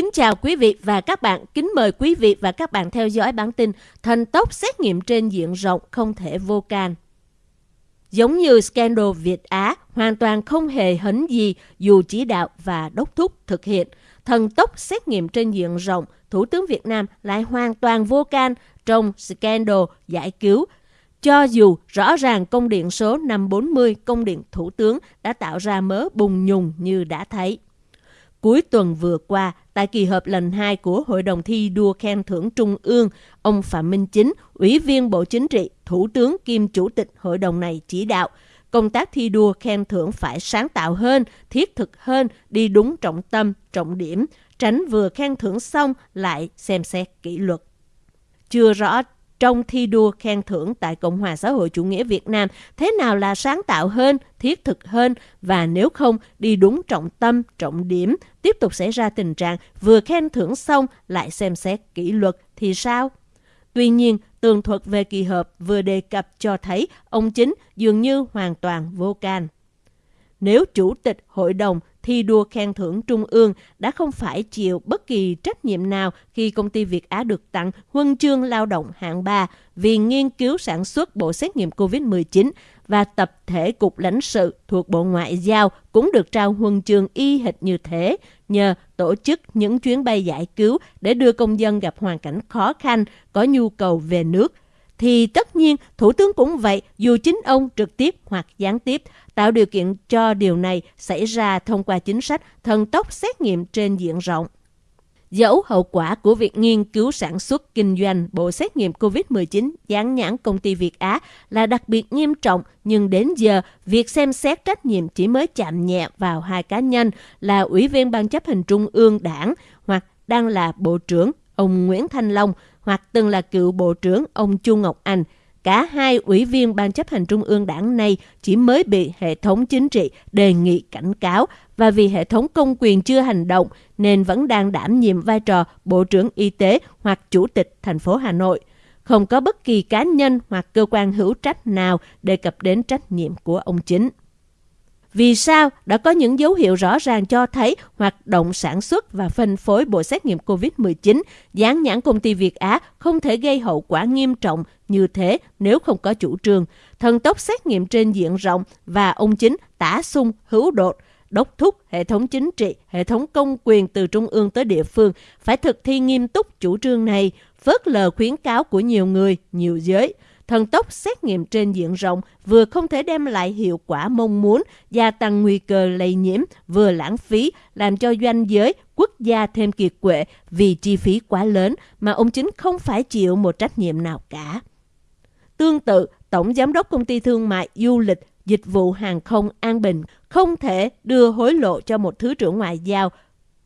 Kính chào quý vị và các bạn. Kính mời quý vị và các bạn theo dõi bản tin Thần tốc xét nghiệm trên diện rộng không thể vô can. Giống như scandal Việt Á, hoàn toàn không hề hấn gì dù chỉ đạo và đốc thúc thực hiện. Thần tốc xét nghiệm trên diện rộng, Thủ tướng Việt Nam lại hoàn toàn vô can trong scandal giải cứu cho dù rõ ràng công điện số 540 công điện Thủ tướng đã tạo ra mớ bùng nhùng như đã thấy. Cuối tuần vừa qua, tại kỳ họp lần 2 của Hội đồng thi đua khen thưởng Trung ương, ông Phạm Minh Chính, Ủy viên Bộ Chính trị, Thủ tướng kiêm Chủ tịch Hội đồng này chỉ đạo, công tác thi đua khen thưởng phải sáng tạo hơn, thiết thực hơn, đi đúng trọng tâm, trọng điểm, tránh vừa khen thưởng xong lại xem xét kỷ luật. Chưa rõ trong thi đua khen thưởng tại Cộng hòa xã hội chủ nghĩa Việt Nam thế nào là sáng tạo hơn, thiết thực hơn và nếu không đi đúng trọng tâm, trọng điểm, tiếp tục xảy ra tình trạng vừa khen thưởng xong lại xem xét kỷ luật thì sao? Tuy nhiên, tường thuật về kỳ họp vừa đề cập cho thấy ông chính dường như hoàn toàn vô can. Nếu Chủ tịch Hội đồng thi đua khen thưởng Trung ương đã không phải chịu bất kỳ trách nhiệm nào khi công ty Việt Á được tặng huân chương lao động hạng 3 vì nghiên cứu sản xuất bộ xét nghiệm COVID-19 và tập thể cục lãnh sự thuộc Bộ Ngoại giao cũng được trao huân chương y hệt như thế nhờ tổ chức những chuyến bay giải cứu để đưa công dân gặp hoàn cảnh khó khăn, có nhu cầu về nước thì tất nhiên Thủ tướng cũng vậy dù chính ông trực tiếp hoặc gián tiếp tạo điều kiện cho điều này xảy ra thông qua chính sách thần tốc xét nghiệm trên diện rộng. Dẫu hậu quả của việc nghiên cứu sản xuất kinh doanh bộ xét nghiệm COVID-19 dán nhãn công ty Việt Á là đặc biệt nghiêm trọng, nhưng đến giờ, việc xem xét trách nhiệm chỉ mới chạm nhẹ vào hai cá nhân là Ủy viên Ban chấp hành Trung ương Đảng hoặc đang là Bộ trưởng ông Nguyễn Thanh Long hoặc từng là cựu Bộ trưởng ông Chu Ngọc Anh – Cả hai ủy viên Ban chấp hành Trung ương đảng này chỉ mới bị hệ thống chính trị đề nghị cảnh cáo và vì hệ thống công quyền chưa hành động nên vẫn đang đảm nhiệm vai trò Bộ trưởng Y tế hoặc Chủ tịch thành phố Hà Nội. Không có bất kỳ cá nhân hoặc cơ quan hữu trách nào đề cập đến trách nhiệm của ông chính. Vì sao? Đã có những dấu hiệu rõ ràng cho thấy hoạt động sản xuất và phân phối bộ xét nghiệm COVID-19 dán nhãn công ty Việt Á không thể gây hậu quả nghiêm trọng như thế nếu không có chủ trương, thần tốc xét nghiệm trên diện rộng và ông chính tả sung hữu đột, đốc thúc hệ thống chính trị, hệ thống công quyền từ trung ương tới địa phương phải thực thi nghiêm túc chủ trương này, phớt lờ khuyến cáo của nhiều người, nhiều giới – thần tốc xét nghiệm trên diện rộng vừa không thể đem lại hiệu quả mong muốn, gia tăng nguy cơ lây nhiễm, vừa lãng phí, làm cho doanh giới, quốc gia thêm kiệt quệ vì chi phí quá lớn mà ông chính không phải chịu một trách nhiệm nào cả. Tương tự, Tổng Giám đốc Công ty Thương mại Du lịch Dịch vụ Hàng không An Bình không thể đưa hối lộ cho một Thứ trưởng Ngoại giao,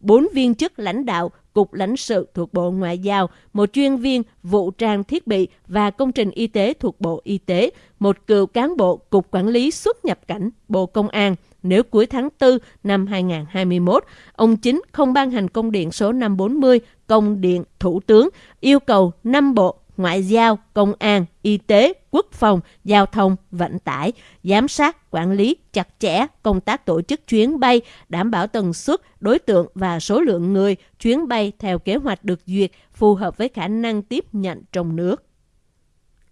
bốn viên chức lãnh đạo Cục lãnh sự thuộc Bộ Ngoại giao, một chuyên viên vụ trang thiết bị và công trình y tế thuộc Bộ Y tế, một cựu cán bộ Cục Quản lý xuất nhập cảnh Bộ Công an. Nếu cuối tháng 4 năm 2021, ông chính không ban hành công điện số 540, công điện Thủ tướng yêu cầu 5 bộ ngoại giao, công an, y tế, quốc phòng, giao thông, vận tải, giám sát, quản lý chặt chẽ công tác tổ chức chuyến bay, đảm bảo tần suất, đối tượng và số lượng người chuyến bay theo kế hoạch được duyệt phù hợp với khả năng tiếp nhận trong nước.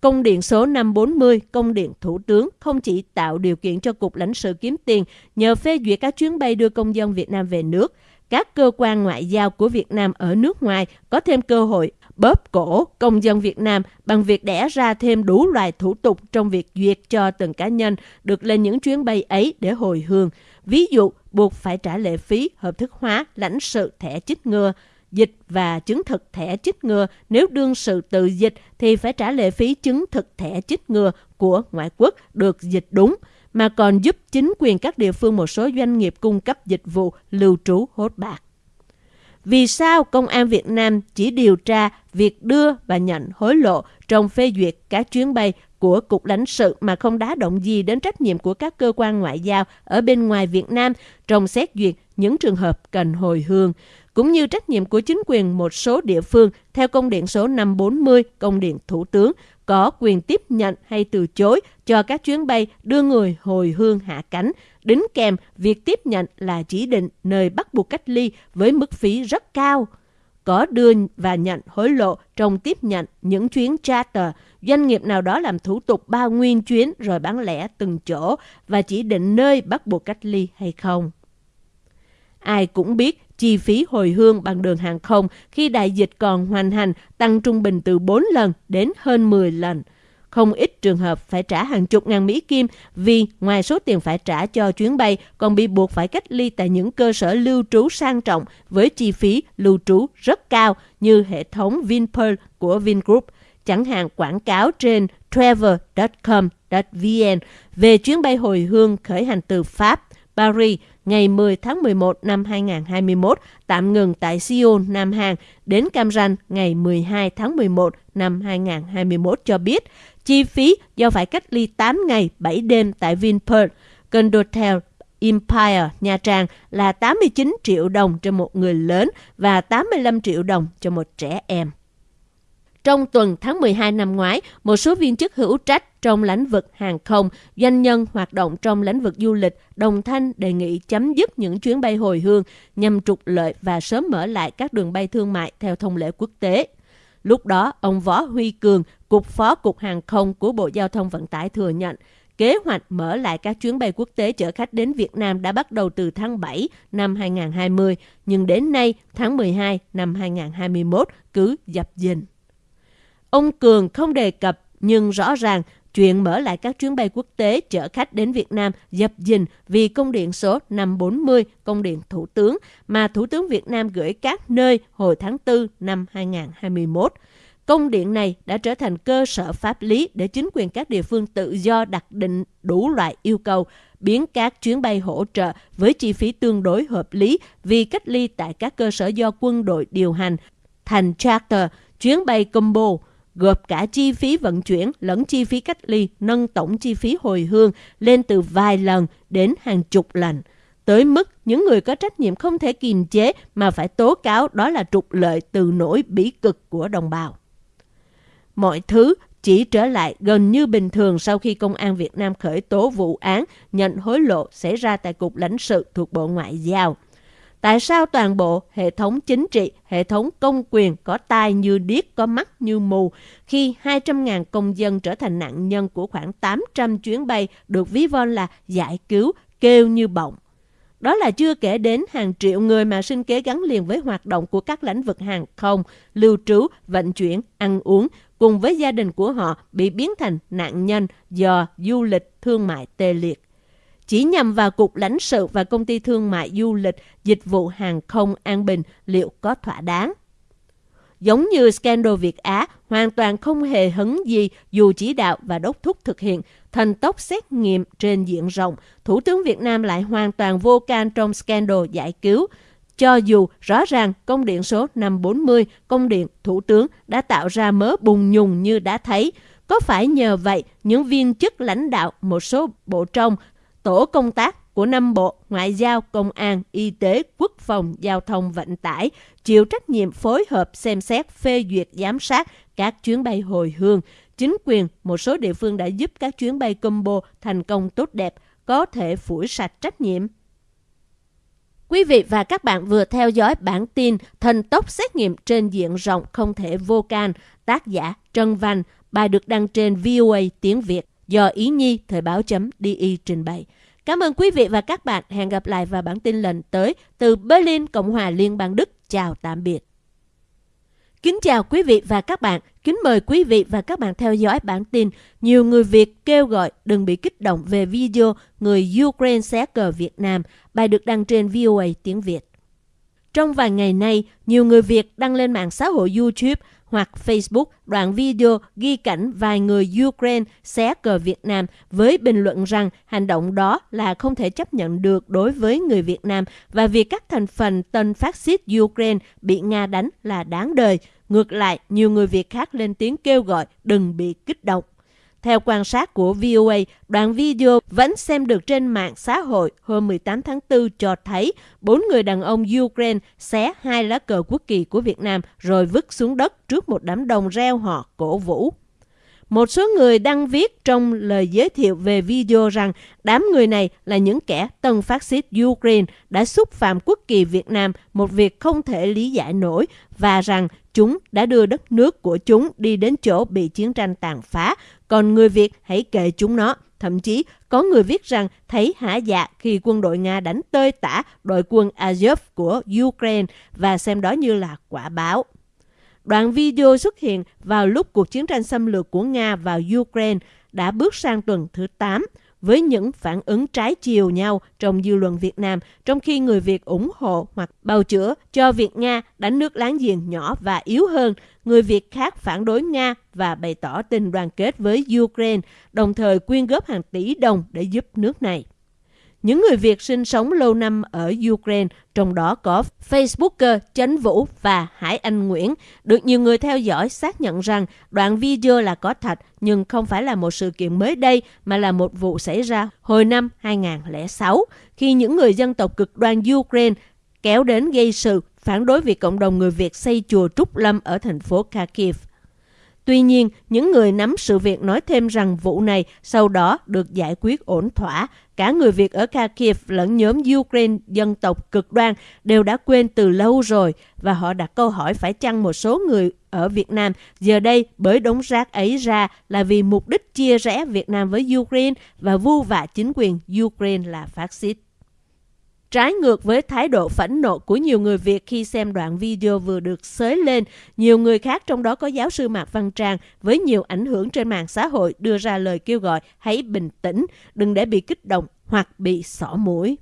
Công điện số 540, công điện Thủ tướng không chỉ tạo điều kiện cho Cục lãnh sự kiếm tiền nhờ phê duyệt các chuyến bay đưa công dân Việt Nam về nước, các cơ quan ngoại giao của Việt Nam ở nước ngoài có thêm cơ hội bóp cổ công dân Việt Nam bằng việc đẻ ra thêm đủ loại thủ tục trong việc duyệt cho từng cá nhân được lên những chuyến bay ấy để hồi hương. Ví dụ, buộc phải trả lệ phí hợp thức hóa lãnh sự thẻ chích ngừa, dịch và chứng thực thẻ chích ngừa. Nếu đương sự tự dịch thì phải trả lệ phí chứng thực thẻ chích ngừa của ngoại quốc được dịch đúng mà còn giúp chính quyền các địa phương một số doanh nghiệp cung cấp dịch vụ lưu trú hốt bạc. Vì sao Công an Việt Nam chỉ điều tra việc đưa và nhận hối lộ trong phê duyệt các chuyến bay của Cục lãnh sự mà không đá động gì đến trách nhiệm của các cơ quan ngoại giao ở bên ngoài Việt Nam trong xét duyệt những trường hợp cần hồi hương, cũng như trách nhiệm của chính quyền một số địa phương theo công điện số 540 công điện Thủ tướng có quyền tiếp nhận hay từ chối cho các chuyến bay đưa người hồi hương hạ cánh, đính kèm việc tiếp nhận là chỉ định nơi bắt buộc cách ly với mức phí rất cao. Có đưa và nhận hối lộ trong tiếp nhận những chuyến charter, doanh nghiệp nào đó làm thủ tục bao nguyên chuyến rồi bán lẻ từng chỗ và chỉ định nơi bắt buộc cách ly hay không. Ai cũng biết chi phí hồi hương bằng đường hàng không khi đại dịch còn hoành hành tăng trung bình từ 4 lần đến hơn 10 lần. Không ít trường hợp phải trả hàng chục ngàn Mỹ Kim vì ngoài số tiền phải trả cho chuyến bay còn bị buộc phải cách ly tại những cơ sở lưu trú sang trọng với chi phí lưu trú rất cao như hệ thống Vinpearl của Vingroup, chẳng hạn quảng cáo trên travel.com.vn về chuyến bay hồi hương khởi hành từ Pháp, Paris ngày 10 tháng 11 năm 2021 tạm ngừng tại Seoul, Nam Hàn đến Cam Ranh ngày 12 tháng 11 năm 2021 cho biết chi phí do phải cách ly 8 ngày 7 đêm tại Vinpearl, Condotel Empire Nha Trang là 89 triệu đồng cho một người lớn và 85 triệu đồng cho một trẻ em. Trong tuần tháng 12 năm ngoái, một số viên chức hữu trách trong lĩnh vực hàng không, doanh nhân hoạt động trong lĩnh vực du lịch đồng thanh đề nghị chấm dứt những chuyến bay hồi hương nhằm trục lợi và sớm mở lại các đường bay thương mại theo thông lệ quốc tế. Lúc đó, ông Võ Huy Cường, Cục Phó Cục Hàng không của Bộ Giao thông Vận tải thừa nhận, kế hoạch mở lại các chuyến bay quốc tế chở khách đến Việt Nam đã bắt đầu từ tháng 7 năm 2020, nhưng đến nay, tháng 12 năm 2021, cứ dập dình. Ông Cường không đề cập nhưng rõ ràng chuyện mở lại các chuyến bay quốc tế chở khách đến Việt Nam dập dình vì công điện số 540, công điện Thủ tướng mà Thủ tướng Việt Nam gửi các nơi hồi tháng 4 năm 2021. Công điện này đã trở thành cơ sở pháp lý để chính quyền các địa phương tự do đặt định đủ loại yêu cầu, biến các chuyến bay hỗ trợ với chi phí tương đối hợp lý vì cách ly tại các cơ sở do quân đội điều hành thành charter, chuyến bay combo, gộp cả chi phí vận chuyển lẫn chi phí cách ly, nâng tổng chi phí hồi hương lên từ vài lần đến hàng chục lần. Tới mức những người có trách nhiệm không thể kiềm chế mà phải tố cáo đó là trục lợi từ nỗi bỉ cực của đồng bào. Mọi thứ chỉ trở lại gần như bình thường sau khi Công an Việt Nam khởi tố vụ án nhận hối lộ xảy ra tại Cục lãnh sự thuộc Bộ Ngoại giao. Tại sao toàn bộ hệ thống chính trị, hệ thống công quyền có tai như điếc, có mắt như mù khi 200.000 công dân trở thành nạn nhân của khoảng 800 chuyến bay được ví von là giải cứu, kêu như bọng. Đó là chưa kể đến hàng triệu người mà sinh kế gắn liền với hoạt động của các lĩnh vực hàng không, lưu trú, vận chuyển, ăn uống, cùng với gia đình của họ bị biến thành nạn nhân do du lịch thương mại tê liệt chỉ nhằm vào Cục lãnh sự và Công ty Thương mại Du lịch Dịch vụ Hàng không An Bình liệu có thỏa đáng. Giống như scandal Việt Á, hoàn toàn không hề hấn gì dù chỉ đạo và đốc thúc thực hiện thần tốc xét nghiệm trên diện rộng. Thủ tướng Việt Nam lại hoàn toàn vô can trong scandal giải cứu. Cho dù rõ ràng công điện số 540, công điện Thủ tướng đã tạo ra mớ bùng nhùng như đã thấy, có phải nhờ vậy những viên chức lãnh đạo một số bộ trong tổ công tác của năm bộ Ngoại giao, Công an, Y tế, Quốc phòng, Giao thông, Vận tải chịu trách nhiệm phối hợp xem xét phê duyệt giám sát các chuyến bay hồi hương. Chính quyền một số địa phương đã giúp các chuyến bay combo thành công tốt đẹp, có thể phủi sạch trách nhiệm. Quý vị và các bạn vừa theo dõi bản tin Thần tốc xét nghiệm trên diện rộng không thể vô can, tác giả Trân Văn, bài được đăng trên VOA tiếng Việt do Ý Nhi Thời báo chấm DI trình bày. Cảm ơn quý vị và các bạn. Hẹn gặp lại vào bản tin lần tới từ Berlin, Cộng hòa Liên bang Đức. Chào tạm biệt. Kính chào quý vị và các bạn. Kính mời quý vị và các bạn theo dõi bản tin. Nhiều người Việt kêu gọi đừng bị kích động về video người Ukraine xé cờ Việt Nam. Bài được đăng trên VOA tiếng Việt. Trong vài ngày nay, nhiều người Việt đăng lên mạng xã hội YouTube hoặc Facebook đoạn video ghi cảnh vài người Ukraine xé cờ Việt Nam với bình luận rằng hành động đó là không thể chấp nhận được đối với người Việt Nam và việc các thành phần tân phát xít Ukraine bị Nga đánh là đáng đời. Ngược lại, nhiều người Việt khác lên tiếng kêu gọi đừng bị kích động. Theo quan sát của VOA, đoạn video vẫn xem được trên mạng xã hội hôm 18 tháng 4 cho thấy bốn người đàn ông Ukraine xé hai lá cờ quốc kỳ của Việt Nam rồi vứt xuống đất trước một đám đông reo họ cổ vũ. Một số người đăng viết trong lời giới thiệu về video rằng đám người này là những kẻ tân phát xít Ukraine đã xúc phạm quốc kỳ Việt Nam, một việc không thể lý giải nổi, và rằng chúng đã đưa đất nước của chúng đi đến chỗ bị chiến tranh tàn phá, còn người Việt, hãy kệ chúng nó. Thậm chí, có người viết rằng, thấy hả dạ khi quân đội Nga đánh tơi tả đội quân Azov của Ukraine và xem đó như là quả báo. Đoạn video xuất hiện vào lúc cuộc chiến tranh xâm lược của Nga vào Ukraine đã bước sang tuần thứ 8 với những phản ứng trái chiều nhau trong dư luận Việt Nam, trong khi người Việt ủng hộ hoặc bào chữa cho việc Nga đánh nước láng giềng nhỏ và yếu hơn, người Việt khác phản đối Nga và bày tỏ tình đoàn kết với Ukraine, đồng thời quyên góp hàng tỷ đồng để giúp nước này. Những người Việt sinh sống lâu năm ở Ukraine, trong đó có Facebooker Chánh Vũ và Hải Anh Nguyễn, được nhiều người theo dõi xác nhận rằng đoạn video là có thật nhưng không phải là một sự kiện mới đây mà là một vụ xảy ra hồi năm 2006 khi những người dân tộc cực đoan Ukraine kéo đến gây sự phản đối việc cộng đồng người Việt xây chùa Trúc Lâm ở thành phố Kharkiv. Tuy nhiên, những người nắm sự việc nói thêm rằng vụ này sau đó được giải quyết ổn thỏa. Cả người Việt ở Kharkiv lẫn nhóm Ukraine dân tộc cực đoan đều đã quên từ lâu rồi và họ đặt câu hỏi phải chăng một số người ở Việt Nam giờ đây bởi đống rác ấy ra là vì mục đích chia rẽ Việt Nam với Ukraine và vu vạ chính quyền Ukraine là phát xít. Trái ngược với thái độ phẫn nộ của nhiều người Việt khi xem đoạn video vừa được xới lên, nhiều người khác trong đó có giáo sư Mạc Văn Trang với nhiều ảnh hưởng trên mạng xã hội đưa ra lời kêu gọi hãy bình tĩnh, đừng để bị kích động hoặc bị xỏ mũi.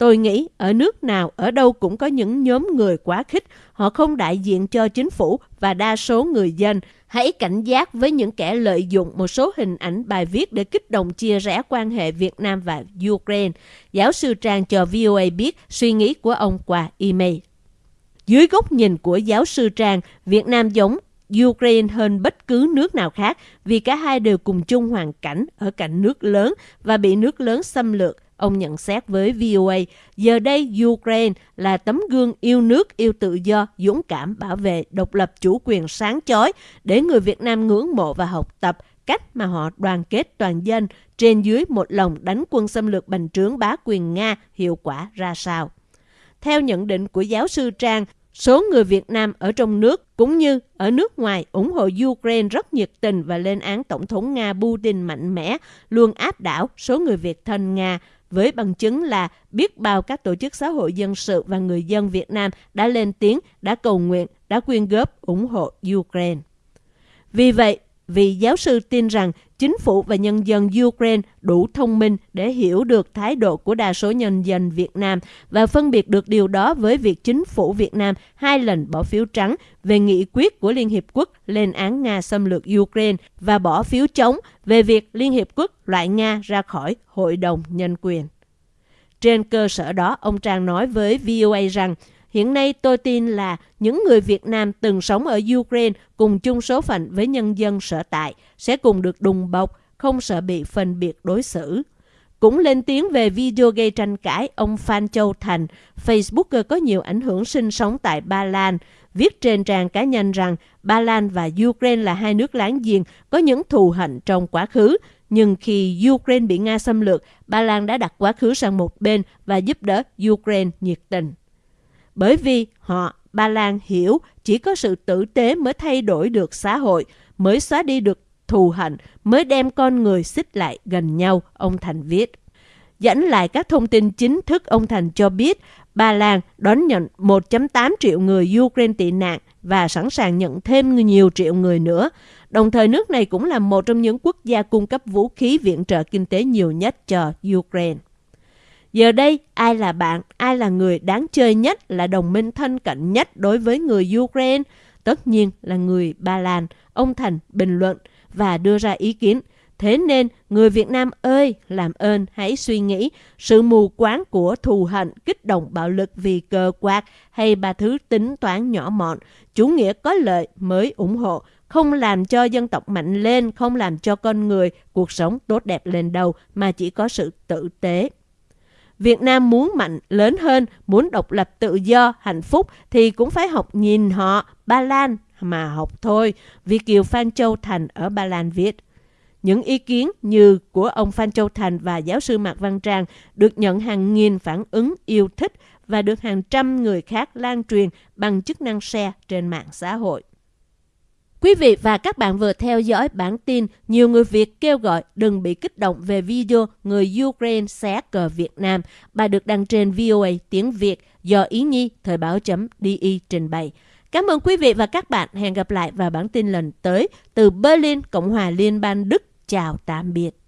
Tôi nghĩ ở nước nào, ở đâu cũng có những nhóm người quá khích, họ không đại diện cho chính phủ và đa số người dân. Hãy cảnh giác với những kẻ lợi dụng một số hình ảnh bài viết để kích động chia rẽ quan hệ Việt Nam và Ukraine. Giáo sư Trang cho VOA biết suy nghĩ của ông qua email. Dưới góc nhìn của giáo sư Trang, Việt Nam giống Ukraine hơn bất cứ nước nào khác vì cả hai đều cùng chung hoàn cảnh ở cạnh nước lớn và bị nước lớn xâm lược Ông nhận xét với VOA, giờ đây Ukraine là tấm gương yêu nước, yêu tự do, dũng cảm bảo vệ độc lập chủ quyền sáng chói để người Việt Nam ngưỡng mộ và học tập cách mà họ đoàn kết toàn dân trên dưới một lòng đánh quân xâm lược bành trướng bá quyền Nga hiệu quả ra sao. Theo nhận định của giáo sư Trang, Số người Việt Nam ở trong nước cũng như ở nước ngoài ủng hộ Ukraine rất nhiệt tình và lên án Tổng thống Nga Putin mạnh mẽ, luôn áp đảo số người Việt thân Nga với bằng chứng là biết bao các tổ chức xã hội dân sự và người dân Việt Nam đã lên tiếng, đã cầu nguyện, đã quyên góp ủng hộ Ukraine. Vì vậy, vị giáo sư tin rằng chính phủ và nhân dân Ukraine đủ thông minh để hiểu được thái độ của đa số nhân dân Việt Nam và phân biệt được điều đó với việc chính phủ Việt Nam hai lần bỏ phiếu trắng về nghị quyết của Liên Hiệp Quốc lên án Nga xâm lược Ukraine và bỏ phiếu chống về việc Liên Hiệp Quốc loại Nga ra khỏi Hội đồng Nhân quyền. Trên cơ sở đó, ông Trang nói với VOA rằng Hiện nay tôi tin là những người Việt Nam từng sống ở Ukraine cùng chung số phận với nhân dân sở tại sẽ cùng được đùng bọc, không sợ bị phân biệt đối xử. Cũng lên tiếng về video gây tranh cãi, ông Phan Châu Thành, Facebooker có nhiều ảnh hưởng sinh sống tại Ba Lan, viết trên trang cá nhân rằng Ba Lan và Ukraine là hai nước láng giềng có những thù hận trong quá khứ. Nhưng khi Ukraine bị Nga xâm lược, Ba Lan đã đặt quá khứ sang một bên và giúp đỡ Ukraine nhiệt tình bởi vì họ, Ba Lan hiểu chỉ có sự tử tế mới thay đổi được xã hội, mới xóa đi được thù hận, mới đem con người xích lại gần nhau, ông Thành viết. Dẫn lại các thông tin chính thức, ông Thành cho biết Ba Lan đón nhận 1.8 triệu người Ukraine tị nạn và sẵn sàng nhận thêm nhiều triệu người nữa. Đồng thời nước này cũng là một trong những quốc gia cung cấp vũ khí viện trợ kinh tế nhiều nhất cho Ukraine. Giờ đây, ai là bạn, ai là người đáng chơi nhất, là đồng minh thân cận nhất đối với người Ukraine? Tất nhiên là người Ba Lan, ông Thành bình luận và đưa ra ý kiến. Thế nên, người Việt Nam ơi, làm ơn hãy suy nghĩ sự mù quáng của thù hận, kích động bạo lực vì cờ quạt hay ba thứ tính toán nhỏ mọn, chủ nghĩa có lợi mới ủng hộ, không làm cho dân tộc mạnh lên, không làm cho con người cuộc sống tốt đẹp lên đầu mà chỉ có sự tử tế. Việt Nam muốn mạnh, lớn hơn, muốn độc lập tự do, hạnh phúc thì cũng phải học nhìn họ, Ba Lan mà học thôi, Việt Kiều Phan Châu Thành ở Ba Lan viết. Những ý kiến như của ông Phan Châu Thành và giáo sư Mạc Văn Trang được nhận hàng nghìn phản ứng yêu thích và được hàng trăm người khác lan truyền bằng chức năng share trên mạng xã hội. Quý vị và các bạn vừa theo dõi bản tin nhiều người Việt kêu gọi đừng bị kích động về video người Ukraine xé cờ Việt Nam. Bài được đăng trên VOA tiếng Việt do Ý Nhi Thời báo.di trình bày. Cảm ơn quý vị và các bạn. Hẹn gặp lại vào bản tin lần tới từ Berlin, Cộng hòa Liên bang Đức. Chào tạm biệt.